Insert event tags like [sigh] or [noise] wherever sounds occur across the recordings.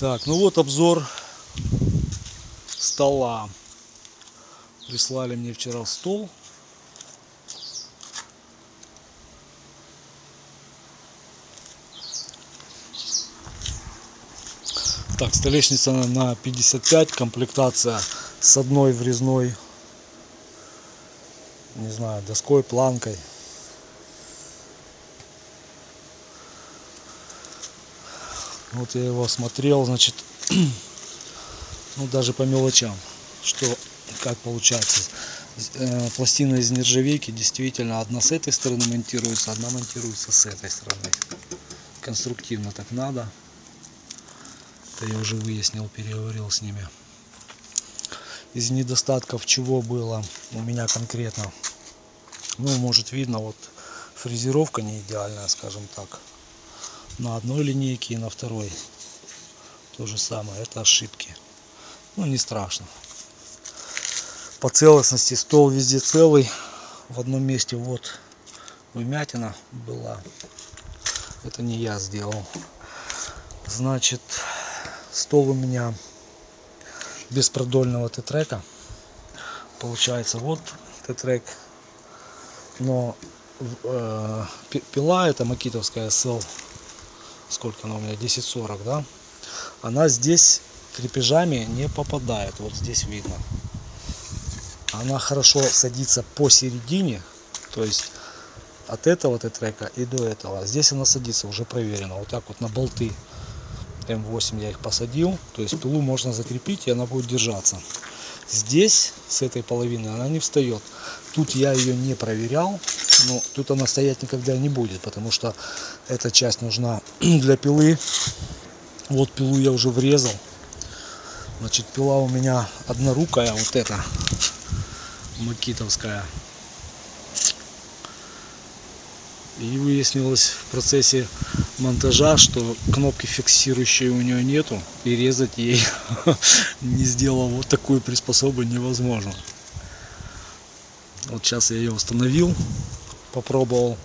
Так, ну вот обзор стола. Прислали мне вчера стол. Так, столешница на 55, комплектация с одной врезной, не знаю, доской, планкой. Вот я его осмотрел, значит, [clears throat] ну даже по мелочам, что как получается. Э, Пластина из нержавейки действительно одна с этой стороны монтируется, одна монтируется с этой стороны. Конструктивно так надо. Это я уже выяснил, переговорил с ними. Из недостатков чего было у меня конкретно? Ну, может видно, вот фрезеровка не идеальная, скажем так. На одной линейке и на второй. То же самое, это ошибки. Ну, не страшно. По целостности стол везде целый. В одном месте вот вмятина была. Это не я сделал. Значит, стол у меня без продольного тетрека. Получается, вот тетрек. Но э, пила это макитовская SL. Сколько она у меня? 1040, да? Она здесь крепежами не попадает. Вот здесь видно. Она хорошо садится посередине. То есть от этого тетрека и до этого. Здесь она садится, уже проверено. Вот так вот на болты М8 я их посадил. То есть пилу можно закрепить и она будет держаться. Здесь, с этой половины, она не встает. Тут я ее не проверял. Но тут она стоять никогда не будет. Потому что эта часть нужна [clears throat] для пилы. Вот пилу я уже врезал. Значит, пила у меня однорукая, вот эта, макитовская. И выяснилось в процессе монтажа, что кнопки фиксирующей у нее нету. И резать ей, [laughs] не сделав вот такую приспособу, невозможно. Вот сейчас я ее установил, попробовал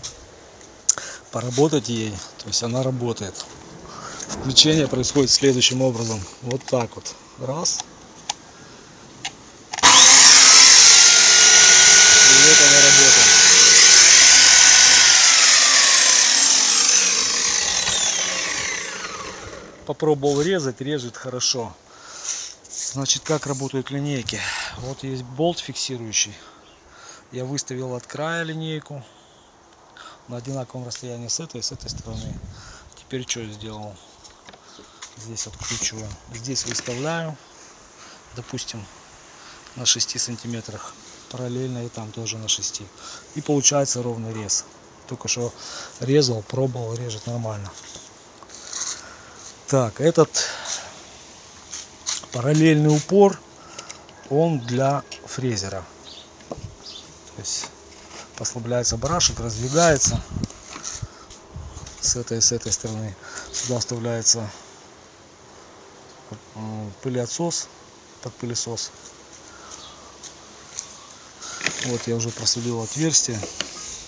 поработать ей. То есть она работает. Включение происходит следующим образом. Вот так вот. Раз. И вот она работает. попробовал резать, режет хорошо. Значит, как работают линейки. Вот есть болт фиксирующий. Я выставил от края линейку на одинаковом расстоянии с этой и с этой стороны. Теперь что я сделал? Здесь откручиваю. Здесь выставляю, допустим, на 6 сантиметрах. Параллельно и там тоже на 6. И получается ровный рез. Только что резал, пробовал, режет нормально. Так, этот параллельный упор, он для фрезера. То есть послабляется барашек, раздвигается с этой с этой стороны. Сюда вставляется пылеотсос под пылесос. Вот я уже просудил отверстие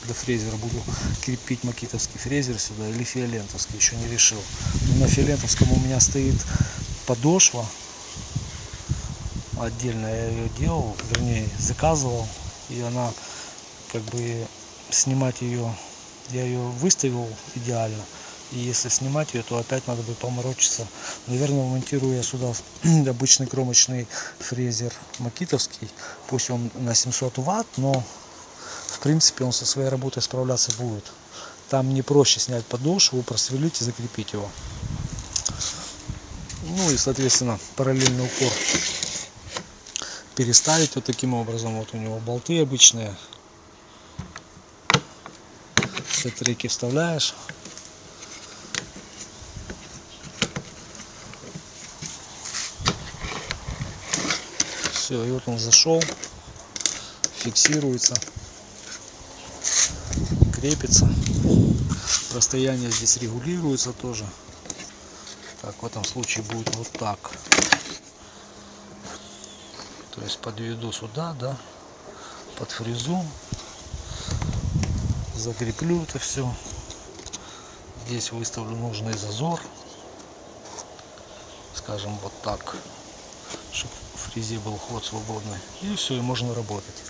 для фрезера буду крепить макитовский фрезер сюда или фиолентовский еще не решил но на фиолентовском у меня стоит подошва отдельно я ее делал вернее заказывал и она как бы снимать ее я ее выставил идеально и если снимать ее то опять надо бы поморочиться наверное монтирую я сюда [clears throat] обычный кромочный фрезер макитовский пусть он на 700 ватт но в принципе он со своей работой справляться будет. Там не проще снять подошву, просверлить и закрепить его. Ну и соответственно параллельный упор переставить вот таким образом. Вот у него болты обычные. Все треки вставляешь. Все, и вот он зашел, фиксируется крепится. Расстояние здесь регулируется тоже. Так, в этом случае будет вот так. То есть подведу сюда, да, под фрезу. Закреплю это все. Здесь выставлю нужный зазор. скажем, вот так, чтобы в фрезе был ход свободный. И все, и можно работать.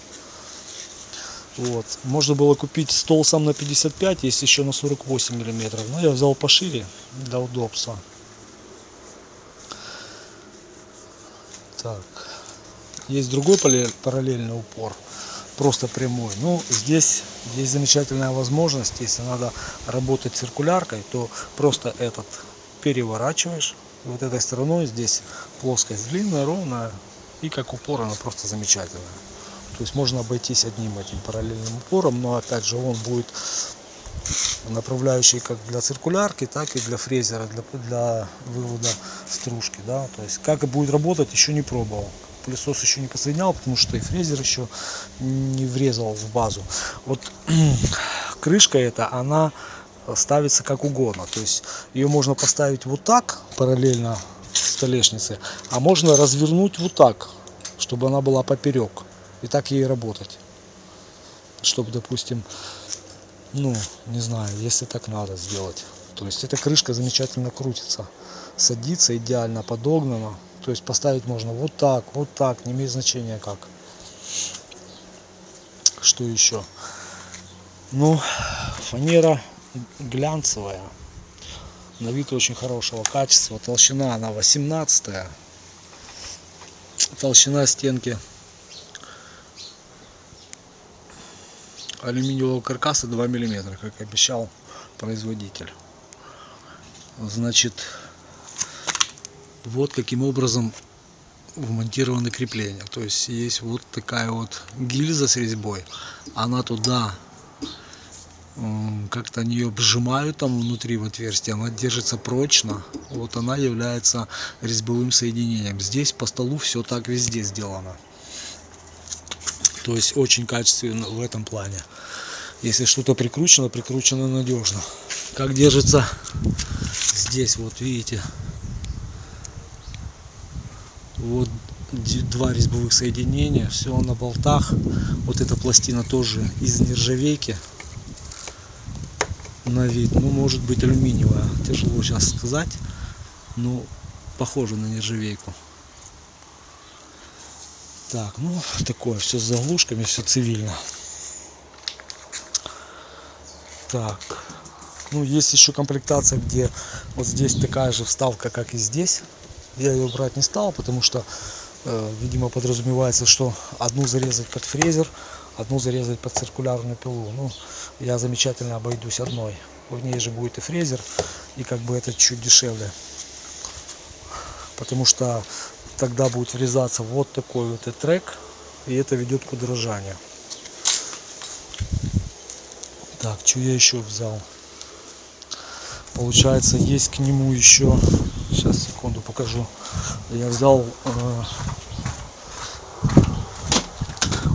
Вот. Можно было купить стол сам на 55, есть еще на 48 миллиметров. Но я взял пошире для удобства. Так. Есть другой параллельный упор. Просто прямой. Ну, здесь есть замечательная возможность. Если надо работать циркуляркой, то просто этот переворачиваешь. Вот этой стороной здесь плоскость длинная, ровная. И как упор она просто замечательная. То есть можно обойтись одним этим параллельным упором, но опять же он будет направляющий как для циркулярки, так и для фрезера, для, для вывода стружки. Да? То есть как будет работать, еще не пробовал. Пылесос еще не подсоединял, потому что и фрезер еще не врезал в базу. Вот [clears throat] крышка эта, она ставится как угодно. То есть ее можно поставить вот так, параллельно столешнице, а можно развернуть вот так, чтобы она была поперек и так ей работать. Чтобы, допустим, ну, не знаю, если так надо сделать. То есть эта крышка замечательно крутится, садится идеально подогнана. То есть поставить можно вот так, вот так, не имеет значения как. Что еще? Ну, фанера глянцевая. На вид очень хорошего качества. Толщина она 18 -я. Толщина стенки алюминиевого каркаса 2 миллиметра как обещал производитель значит вот каким образом вмонтированы крепления то есть есть вот такая вот гильза с резьбой она туда как-то они ее обжимают там внутри в отверстие она держится прочно вот она является резьбовым соединением здесь по столу все так везде сделано то есть очень качественно в этом плане. Если что-то прикручено, прикручено надежно. Как держится здесь, вот видите. Вот два резьбовых соединения, все на болтах. Вот эта пластина тоже из нержавейки на вид. Ну, может быть алюминиевая. Тяжело сейчас сказать. Но похоже на нержавейку. Так, ну такое, все с заглушками, все цивильно. Так, ну есть еще комплектация, где вот здесь такая же вставка, как и здесь. Я ее брать не стал, потому что, э, видимо, подразумевается, что одну зарезать под фрезер, одну зарезать под циркулярную пилу. Ну, я замечательно обойдусь одной. В ней же будет и фрезер, и как бы это чуть дешевле. Потому что тогда будет врезаться вот такой вот и трек и это ведет к удорожанию так что я еще взял получается есть к нему еще сейчас секунду покажу. Я взял э,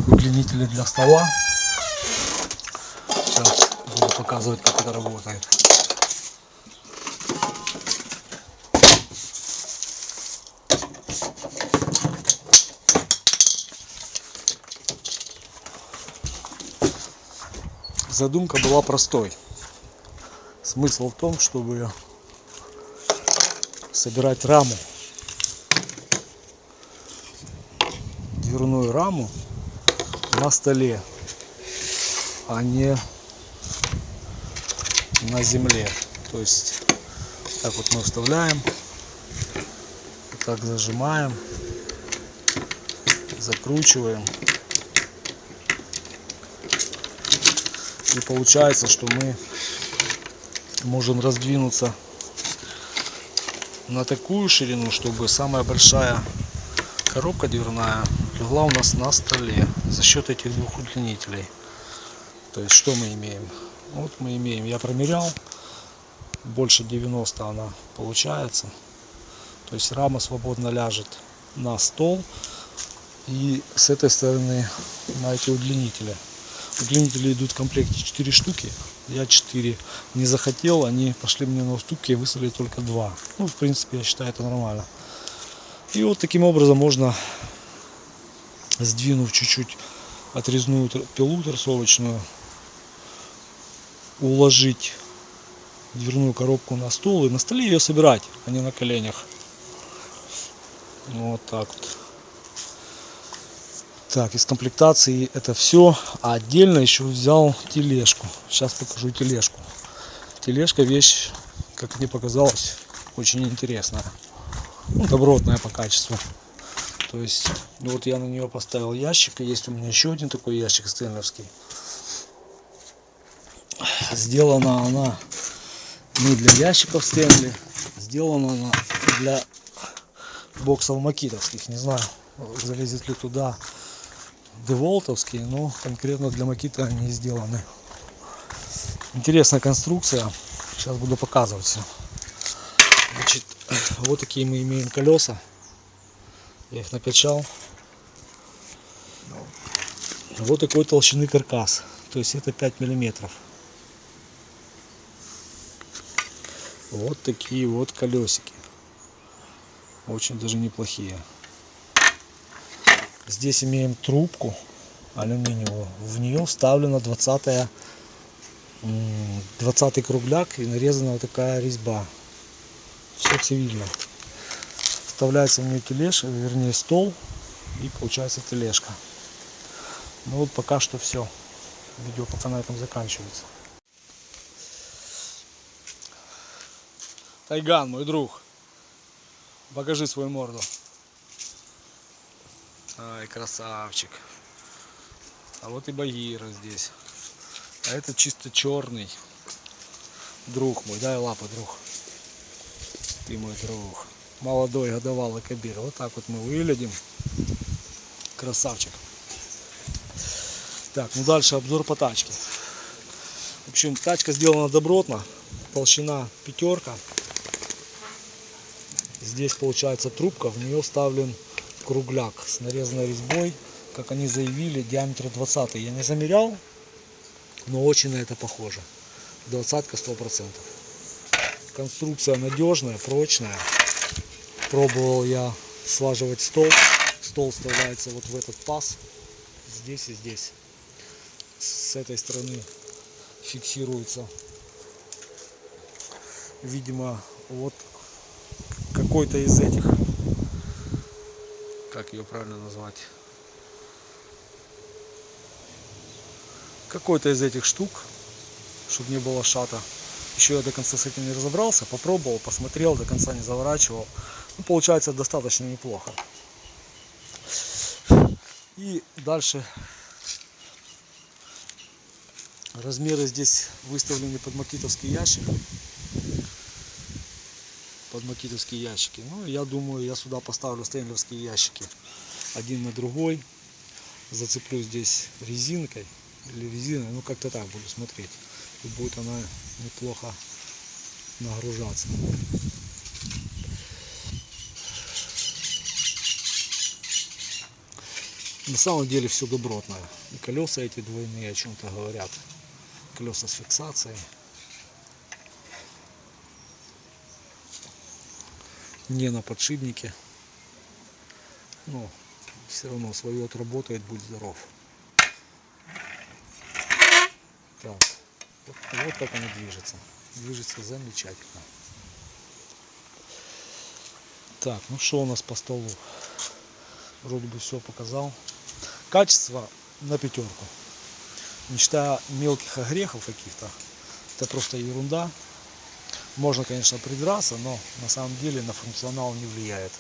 удлинители для стола. Сейчас буду показывать как это работает. Задумка была простой. Смысл в том, чтобы собирать раму, дверную раму на столе, а не на земле. То есть так вот мы вставляем, так зажимаем, закручиваем И получается, что мы можем раздвинуться на такую ширину, чтобы самая большая коробка дверная легла у нас на столе за счет этих двух удлинителей. То есть что мы имеем? Вот мы имеем, я промерял, больше 90 она получается. То есть рама свободно ляжет на стол и с этой стороны на эти удлинители удлинители идут в комплекте 4 штуки я 4 не захотел они пошли мне на уступки и выставили только 2 ну в принципе я считаю это нормально. И вот таким образом можно сдвинув чуть-чуть отрезную пилу торцовочную уложить дверную коробку на стол и на столе ее собирать а не на коленях. Вот так вот. Так, из комплектации это все. А отдельно еще взял тележку. Сейчас покажу тележку. Тележка вещь, как мне показалось, очень интересная. Ну, добротная по качеству. То есть, ну вот я на нее поставил ящик. И есть у меня еще один такой ящик стэнловский. Сделана она не для ящиков Стэнли. Сделана она для боксов макитовских. Не знаю, залезет ли туда деволтовские, но конкретно для макита они сделаны. Интересная конструкция. Сейчас буду показывать все. Значит, вот такие мы имеем колеса. Я их накачал. Вот такой толщины каркас. То есть это 5 миллиметров. Вот такие вот колесики. Очень даже неплохие. Здесь имеем трубку алюминиевую. В нее вставлена 20 20 кругляк и нарезана вот такая резьба. Все цивильно. Вставляется в нее тележка, вернее стол и получается тележка. Ну вот пока что все. Видео пока на этом заканчивается. Тайган, мой друг. Покажи свою морду. Ай, красавчик. А вот и Багира здесь. А это чисто черный. Друг мой, дай лапы, друг. Ты мой друг. Молодой годовалый кабир. Вот так вот мы выглядим. Красавчик. Так, ну дальше обзор по тачке. В общем, тачка сделана добротно. Толщина пятерка. Здесь получается трубка, в нее вставлен кругляк с нарезанной резьбой, как они заявили, диаметр 20. Я не замерял, но очень на это похоже. Двадцатка сто процентов. Конструкция надежная, прочная. Пробовал я слаживать стол. Стол вставляется вот в этот паз, здесь и здесь. С этой стороны фиксируется, видимо, вот какой-то из этих, как ее правильно назвать, какой-то из этих штук, чтобы не было шата. Еще я до конца с этим не разобрался, попробовал, посмотрел, до конца не заворачивал. Ну, получается достаточно неплохо. И дальше размеры здесь выставлены под макитовский ящик под макитовские ящики. Ну, я думаю, я сюда поставлю стенлерские ящики. Один на другой. Зацеплю здесь резинкой или резиной. Ну, как-то так буду смотреть. И будет она неплохо нагружаться. На самом деле все добротное. И колеса эти двойные о чем-то говорят. Колеса с фиксацией. Не на подшипнике. Но все равно свое отработает, будь здоров. Так, вот, вот так оно движется. Движется замечательно. Так, ну что у нас по столу? Вроде бы все показал. Качество на пятерку. Не считая мелких огрехов каких-то. Это просто ерунда. Можно, конечно, придраться, но на самом деле на функционал не влияет.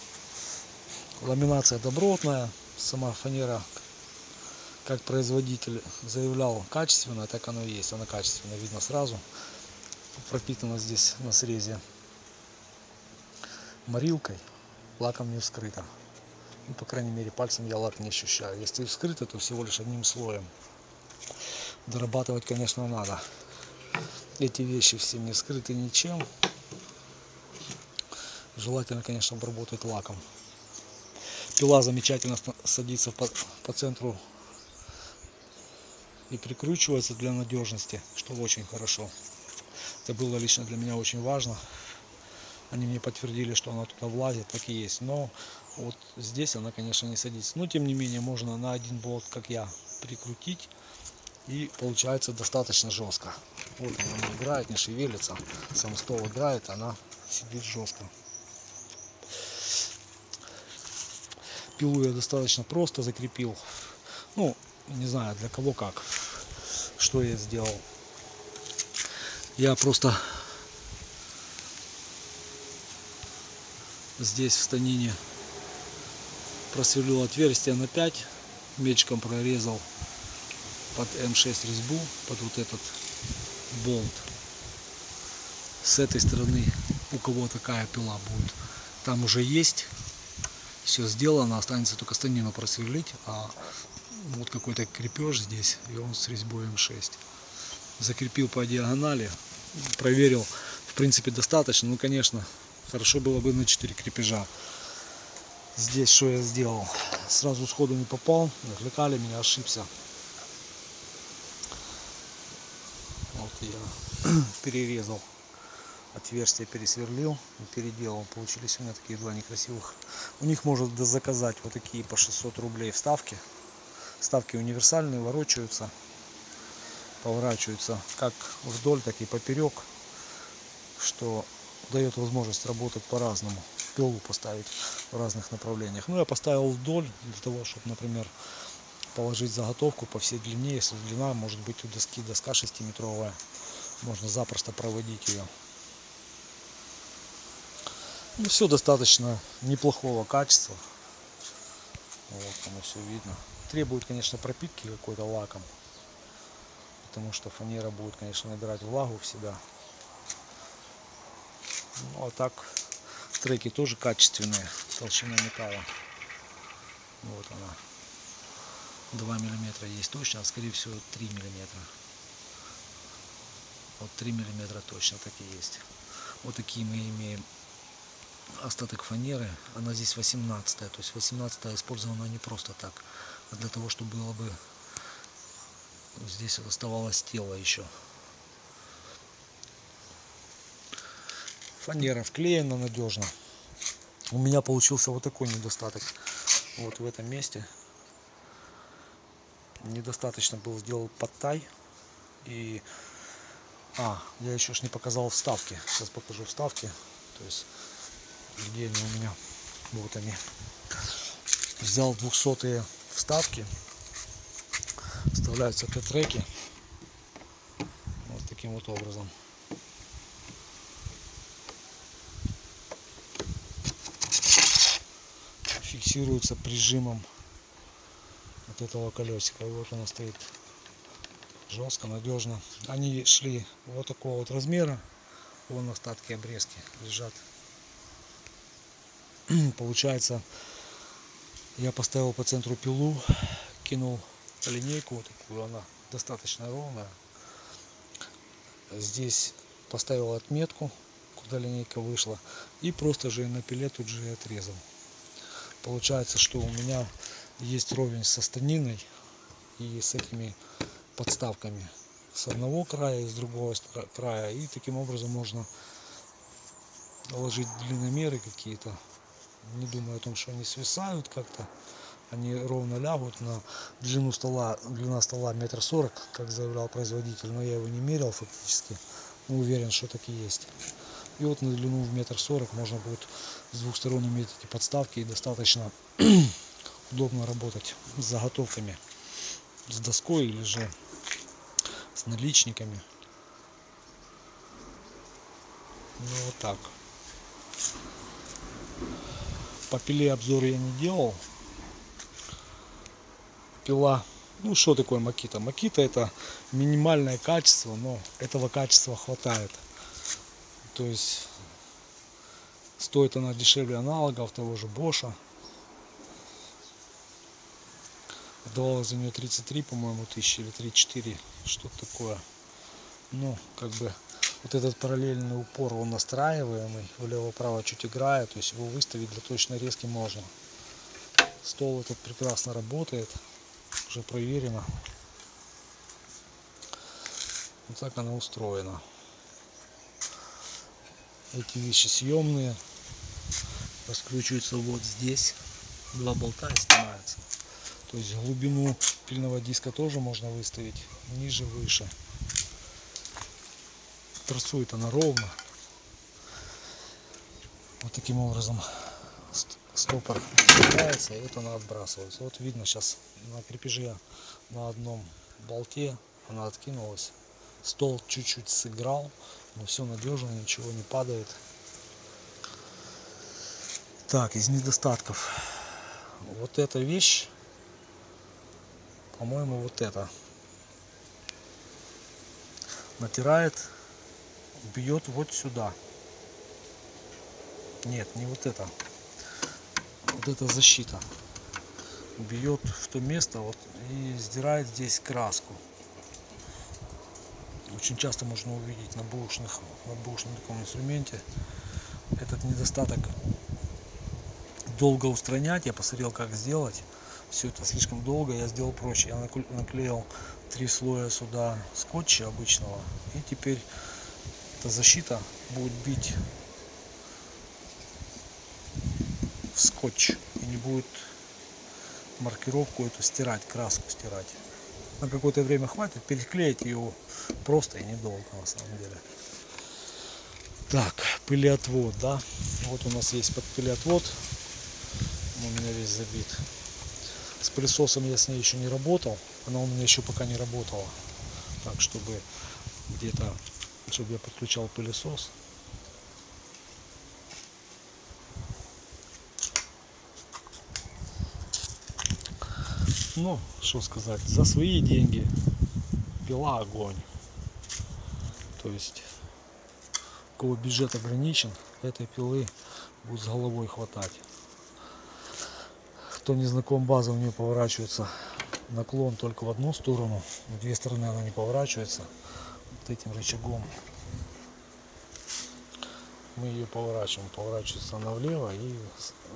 Ламинация добротная, сама фанера, как производитель заявлял, качественная, так оно и есть. Она качественная, видно сразу. Пропитана здесь на срезе морилкой, лаком не вскрыто. Ну, по крайней мере, пальцем я лак не ощущаю. Если вскрыто, то всего лишь одним слоем. Дорабатывать, конечно, надо эти вещи все не скрыты ничем. Желательно, конечно, обработать лаком. Пила замечательно садится по, по центру и прикручивается для надежности, что очень хорошо. Это было лично для меня очень важно. Они мне подтвердили, что она туда влазит, так и есть. Но вот здесь она, конечно, не садится. Но, тем не менее, можно на один болт, как я, прикрутить и получается достаточно жестко. Вот она играет, не шевелится. Сам стол играет, она сидит жестко. пилу я достаточно просто закрепил. Ну, не знаю для кого как. Что я сделал. Я просто здесь в станине просверлил отверстие на 5 мечком прорезал под М6 резьбу под вот этот болт. С этой стороны у кого такая пила будет? Там уже есть все сделано останется только станину просверлить а вот какой-то крепеж здесь и он с резьбой М6 закрепил по диагонали проверил в принципе достаточно. Ну конечно хорошо было бы на 4 крепежа. Здесь что я сделал? Сразу сходу не попал отвлекали меня ошибся вот я [clears throat] перерезал отверстие пересверлил и переделал. Получились у меня такие два некрасивых. У них можно заказать вот такие по 600 рублей вставки. Вставки универсальные ворочаются поворачиваются как вдоль так и поперек что дает возможность работать по-разному пилу поставить в разных направлениях. Ну я поставил вдоль для того чтобы например положить заготовку по всей длине. Если длина может быть у доски доска 6 метровая можно запросто проводить ее ну, все достаточно неплохого качества. Вот оно все видно. Требует конечно пропитки какой-то лаком потому что фанера будет конечно набирать влагу в себя ну а так треки тоже качественные толщина металла. Вот она. 2 миллиметра есть точно а скорее всего 3 миллиметра вот 3 миллиметра точно так и есть. Вот такие мы имеем остаток фанеры. Она здесь 18 то есть 18 использована не просто так а для того чтобы было бы здесь оставалось тело еще. Фанера вклеена надежно. У меня получился вот такой недостаток. Вот в этом месте недостаточно был сделал подтай. И а я еще ж не показал вставки. Сейчас покажу вставки. То есть где они у меня. Вот они. Взял 200 вставки. Вставляются Т-треки вот таким вот образом. Фиксируется прижимом от этого колесика вот она стоит жестко надежно. Они шли вот такого вот размера. Вон остатки обрезки лежат. [clears throat] Получается я поставил по центру пилу кинул линейку вот такую она достаточно ровная. Здесь поставил отметку куда линейка вышла и просто же на пиле тут же и отрезал. Получается что у меня есть ровень со станиной и с этими подставками с одного края и с другого края. И таким образом можно ложить длинномеры какие-то. Не думаю о том что они свисают как-то. Они ровно лягут на длину стола длина стола метр сорок как заявлял производитель но я его не мерил фактически. Но уверен что так и есть. И вот на длину в метр сорок можно будет с двух сторон иметь эти подставки и достаточно [clears throat] удобно работать с заготовками. С доской или же с наличниками. Ну вот так. По пиле обзор я не делал. Пила. Ну что такое макита? Макита это минимальное качество но этого качества хватает. То есть стоит она дешевле аналогов того же боша отдавалось за нее 33 по-моему тысячи или 34 что-то такое. Ну как бы вот этот параллельный упор он настраиваемый влево-право чуть играет то есть его выставить для точной резки можно. Стол этот прекрасно работает уже проверено. Вот так она устроена. Эти вещи съемные раскручиваются вот здесь два болта и снимаются то есть глубину пильного диска тоже можно выставить ниже выше трассует она ровно вот таким образом стопор цепляется и вот она отбрасывается. Вот видно сейчас на крепеже на одном болте она откинулась. Стол чуть-чуть сыграл, но все надежно, ничего не падает. Так, из недостатков. Вот эта вещь, по-моему, вот это. Натирает, бьет вот сюда. Нет, не вот это. Вот эта защита. Бьет в то место вот, и сдирает здесь краску. Очень часто можно увидеть на бушных, на бушном таком инструменте этот недостаток долго устранять. Я посмотрел, как сделать. Все это слишком долго, я сделал проще. Я наклеил три слоя сюда скотча обычного. И теперь эта защита будет бить в скотч и не будет маркировку эту стирать, краску стирать. На какое-то время хватит, переклеить ее просто и недолго на самом деле. Так, пылеотвод, да. Вот у нас есть под пылеотвод. У меня весь забит. С пылесосом я с ней еще не работал. Она у меня еще пока не работала. Так, чтобы где-то, чтобы я подключал пылесос. Ну, что сказать, за свои деньги пила огонь. То есть, у кого бюджет ограничен, этой пилы будет с головой хватать. Кто не знаком база, у нее поворачивается наклон только в одну сторону, в две стороны она не поворачивается. Вот этим рычагом мы ее поворачиваем. Поворачивается она влево и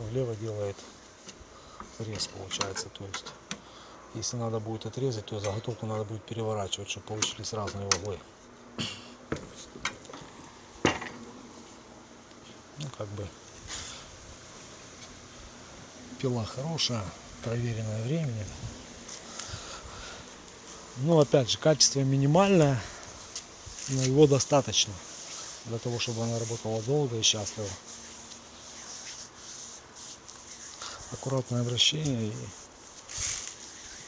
влево делает рез получается. То есть если надо будет отрезать, то заготовку надо будет переворачивать, чтобы получились разные углы. Ну, как бы пила хорошая, проверенная временем. Но опять же, качество минимальное, но его достаточно для того, чтобы она работала долго и счастливо. Аккуратное обращение и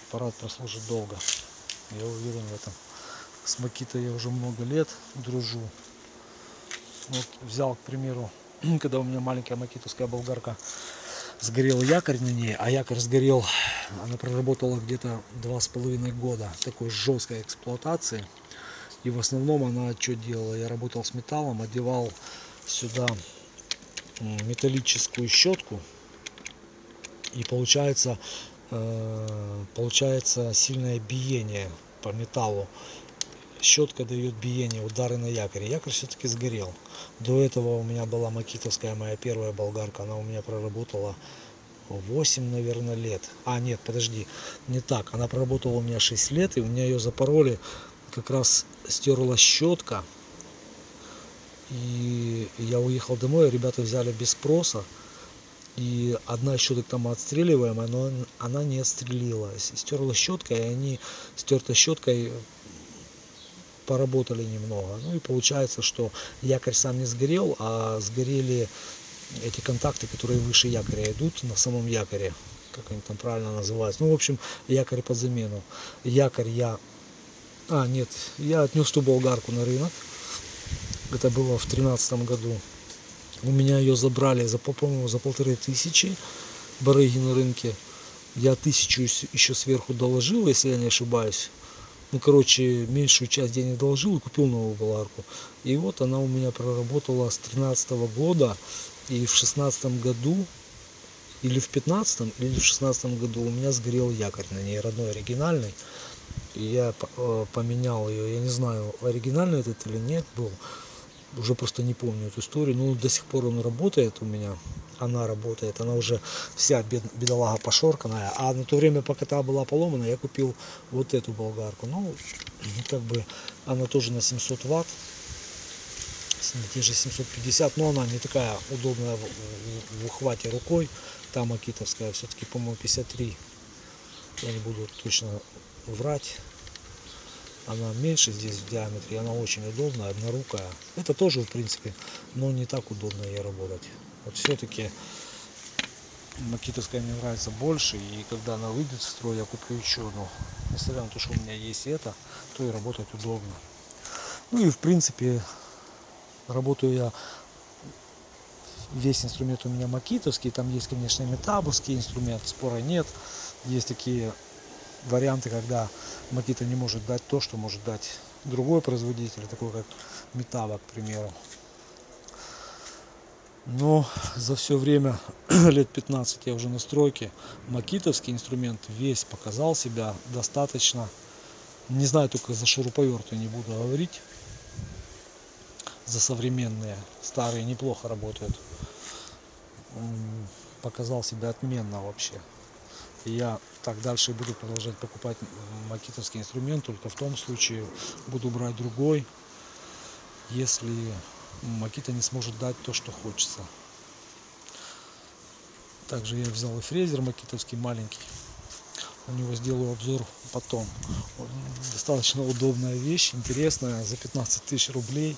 аппарат прослужит долго. Я уверен в этом. С Макитой я уже много лет дружу. Вот взял, к примеру, [clears throat] когда у меня маленькая макитовская болгарка сгорел якорь на ней, а якорь сгорел, она проработала где-то два с половиной года такой жесткой эксплуатации. И в основном она что делала? Я работал с металлом, одевал сюда металлическую щетку. И получается Э, получается сильное биение по металлу. Щетка дает биение, удары на якоре. Якорь все-таки сгорел. До этого у меня была макитовская моя первая болгарка. Она у меня проработала 8, наверное, лет. А, нет, подожди, не так. Она проработала у меня 6 лет, и у меня ее запороли. Как раз стерла щетка. И я уехал домой, ребята взяли без спроса и одна щетка там отстреливаемая, но она не отстрелилась. Стерла щеткой, и они стертой щеткой поработали немного. Ну и получается, что якорь сам не сгорел, а сгорели эти контакты, которые выше якоря идут на самом якоре. Как они там правильно называются. Ну, в общем, якорь под замену. Якорь я... А, нет, я отнес ту болгарку на рынок. Это было в тринадцатом году. У меня ее забрали за, по-моему, за полторы тысячи барыги на рынке. Я тысячу еще сверху доложил, если я не ошибаюсь. Ну, короче, меньшую часть денег доложил и купил новую болгарку. И вот она у меня проработала с 13 года. И в шестнадцатом году, или в пятнадцатом, или в шестнадцатом году у меня сгорел якорь на ней, родной, оригинальный. И я э, поменял ее. Я не знаю, оригинальный этот или нет был уже просто не помню эту историю, но до сих пор он работает у меня, она работает, она уже вся бед, бедолага пошорканная, а на то время, пока та была поломана, я купил вот эту болгарку, ну, как бы, она тоже на 700 ватт, те же 750, но она не такая удобная в ухвате рукой, там акитовская все-таки, по-моему, 53, я не буду точно врать, она меньше здесь в диаметре, она очень удобная, однорукая. Это тоже, в принципе, но не так удобно ей работать. Вот все-таки Макитовская мне нравится больше, и когда она выйдет в строй, я куплю еще одну. Несмотря на то, что у меня есть это, то и работать удобно. Ну и в принципе работаю я весь инструмент у меня макитовский, там есть, конечно, метабовский инструмент, спора нет. Есть такие варианты, когда Макита не может дать то, что может дать другой производитель, такой как Метаба, к примеру. Но за все время, [clears throat] лет 15 я уже на стройке, макитовский инструмент весь показал себя достаточно. Не знаю только за шуруповерты не буду говорить. За современные. Старые неплохо работают. Показал себя отменно вообще. Я так дальше буду продолжать покупать макитовский инструмент, только в том случае буду брать другой, если Макита не сможет дать то, что хочется. Также я взял и фрезер макитовский маленький. У него сделаю обзор потом. Достаточно удобная вещь, интересная, за 15 тысяч рублей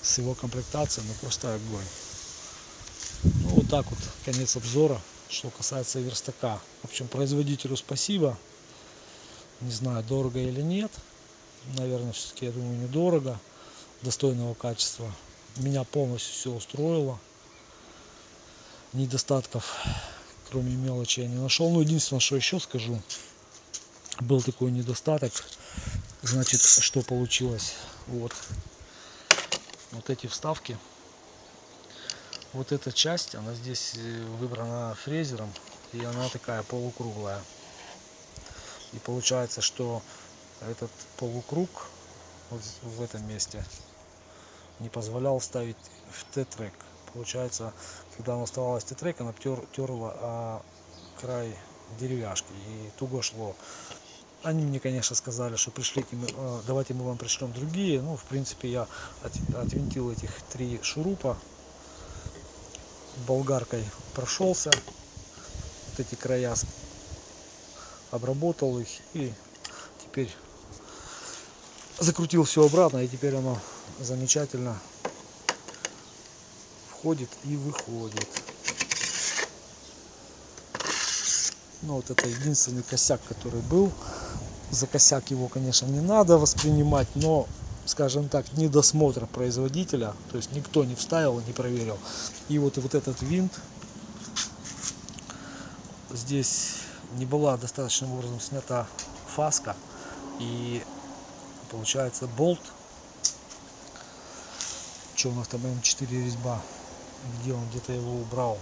с его комплектацией, ну просто огонь. Ну вот так вот, конец обзора, что касается верстака. В общем, производителю спасибо. Не знаю, дорого или нет. Наверное, все-таки, я думаю, недорого. Достойного качества меня полностью все устроило недостатков кроме мелочи я не нашел ну единственное что еще скажу был такой недостаток значит что получилось вот вот эти вставки вот эта часть она здесь э, выбрана фрезером и она такая полукруглая и получается что этот полукруг вот в этом месте не позволял ставить в Т-трек. Получается, когда она оставалась Т-трек, она тер, терла а, край деревяшки и туго шло. Они мне, конечно, сказали, что пришлите, а, давайте мы вам пришлем другие. Ну, в принципе, я от, отвинтил этих три шурупа, болгаркой прошелся, вот эти края обработал их и теперь закрутил все обратно и теперь оно замечательно входит и выходит. Ну вот это единственный косяк, который был. За косяк его, конечно, не надо воспринимать, но, скажем так, недосмотр производителя, то есть никто не вставил, не проверил. И вот, вот этот винт здесь не была достаточным образом снята фаска и получается болт. Что у нас там М4 резьба? Где он? Где-то его убрал.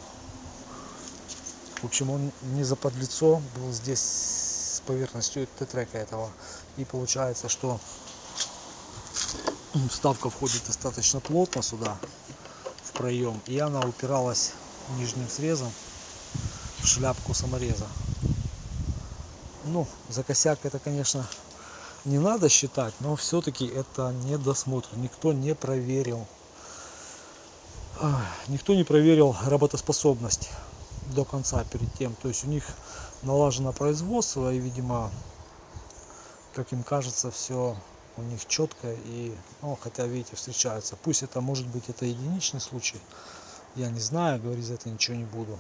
В общем он не заподлицо был здесь с поверхностью тетрека этого. И получается что [clears throat] вставка входит достаточно плотно сюда в проем. И она упиралась нижним срезом в шляпку самореза. Ну за косяк это конечно не надо считать но все-таки это недосмотр. Никто не проверил никто не проверил работоспособность до конца перед тем. То есть у них налажено производство и видимо как им кажется все у них четко и ну, хотя видите встречаются. Пусть это может быть это единичный случай я не знаю говорить за это ничего не буду.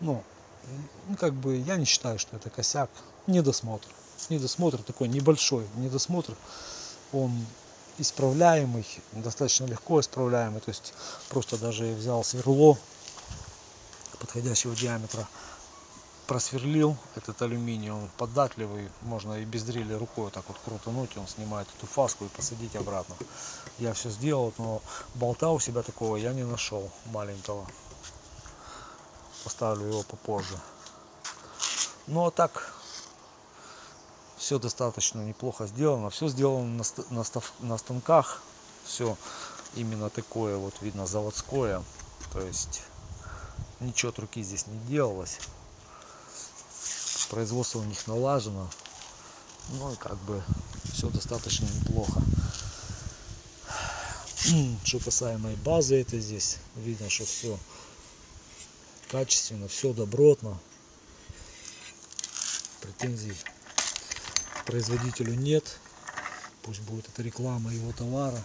Ну, ну как бы я не считаю что это косяк. Недосмотр. Недосмотр такой небольшой недосмотр. Он исправляемый, достаточно легко исправляемый. То есть просто даже взял сверло подходящего диаметра, просверлил этот алюминий, он податливый, можно и без дрели рукой так вот крутануть, он снимает эту фаску и посадить обратно. Я все сделал, но болта у себя такого я не нашел маленького. Поставлю его попозже. Ну а так все достаточно неплохо сделано все сделано на станках все именно такое вот видно заводское то есть ничего от руки здесь не делалось производство у них налажено. Ну и как бы все достаточно неплохо. [clears throat] Что касаемо базы это здесь видно что все качественно все добротно. Претензий производителю нет. Пусть будет это реклама его товара.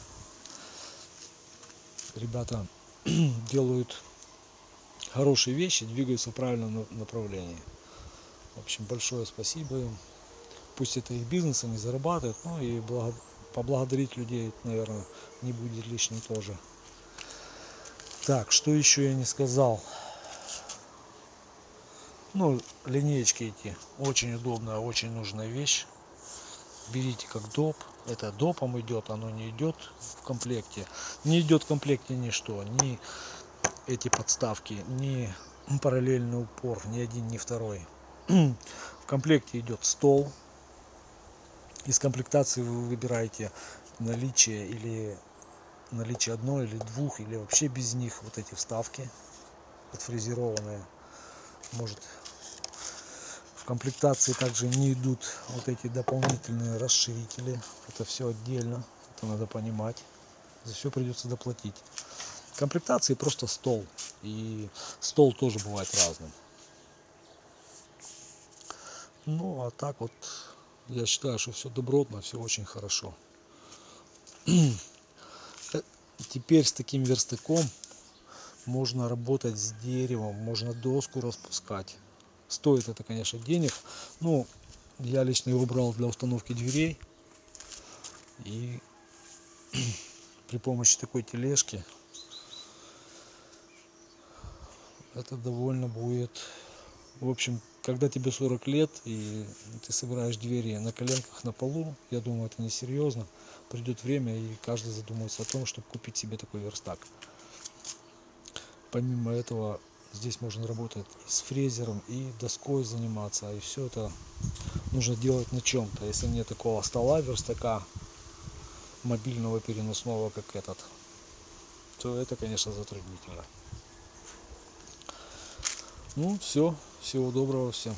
Ребята [clears throat] делают хорошие вещи двигаются в правильном на- направлении. В общем, большое спасибо им. Пусть это их бизнес, они зарабатывают, ну и благо- поблагодарить людей, наверное, не будет лишним тоже. Так, что еще я не сказал? Ну, линеечки эти очень удобная, очень нужная вещь. Берите как доп. Это допом идет, оно не идет в комплекте. Не идет в комплекте ничто, ни эти подставки, ни параллельный упор, ни один, ни второй. В комплекте идет стол. Из комплектации вы выбираете наличие или наличие одной или двух, или вообще без них вот эти вставки отфрезерованные. Может в комплектации также не идут вот эти дополнительные расширители. Это все отдельно. Это надо понимать. За все придется доплатить. В комплектации просто стол. И стол тоже бывает разным. Ну, а так вот, я считаю, что все добротно, все очень хорошо. [clears throat] Э, Теперь с таким верстаком можно работать с деревом, можно доску распускать. Стоит это, конечно, денег. Ну, я лично его брал для установки дверей. И [clears throat] при помощи такой тележки это довольно будет в общем когда тебе 40 лет и ты собираешь двери на коленках на полу я думаю это несерьезно. Придет время и каждый задумается о том чтобы купить себе такой верстак. Помимо этого здесь можно работать и с фрезером и доской заниматься и все это нужно делать на чем-то если нет такого стола верстака мобильного переносного как этот то это конечно затруднительно ну все всего доброго всем